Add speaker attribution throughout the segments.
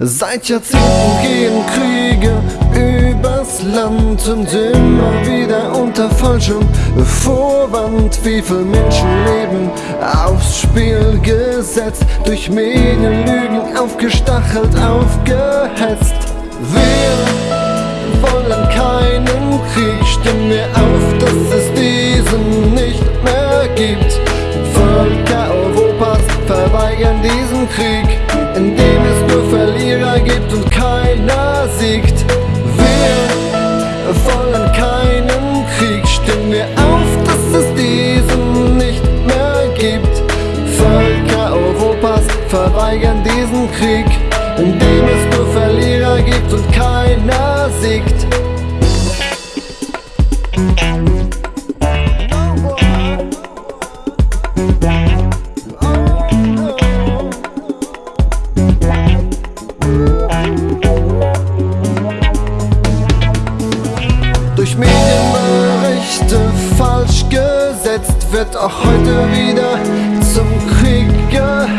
Speaker 1: Seit Jahrzehnten gehen Kriege übers Land und immer wieder unter falschem Vorwand. Wie viele Menschenleben aufs Spiel gesetzt, durch Medienlügen aufgestachelt, aufgehetzt. Wir wollen keinen Krieg, stimmen wir auf, dass es diesen nicht mehr gibt. Völker Europas verweigern diesen Krieg, Krieg, in dem es nur Verlierer gibt und keiner siegt. Durch Medienberichte falsch gesetzt wird auch heute wieder zum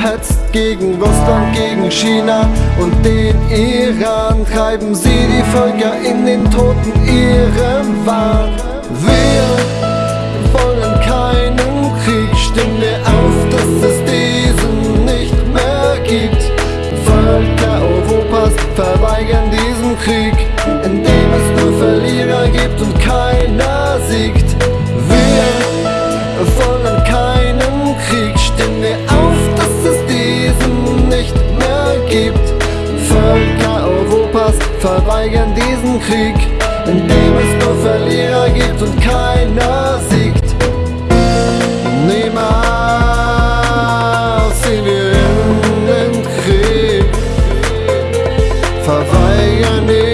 Speaker 1: Gehetzt gegen Russland, gegen China und den Iran treiben sie die Völker in den Toten ihrem Wahn. Wir wollen keinen verweigern diesen Krieg, in dem es nur Verlierer gibt und keiner siegt. Niemals ziehen wir in den Krieg, verweigern ihn,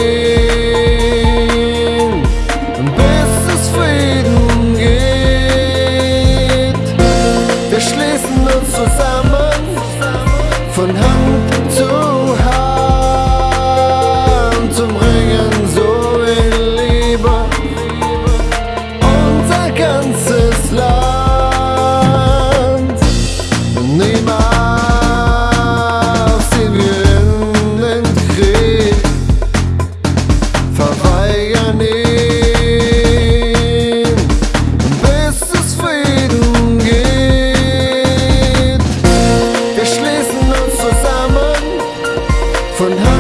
Speaker 1: Wir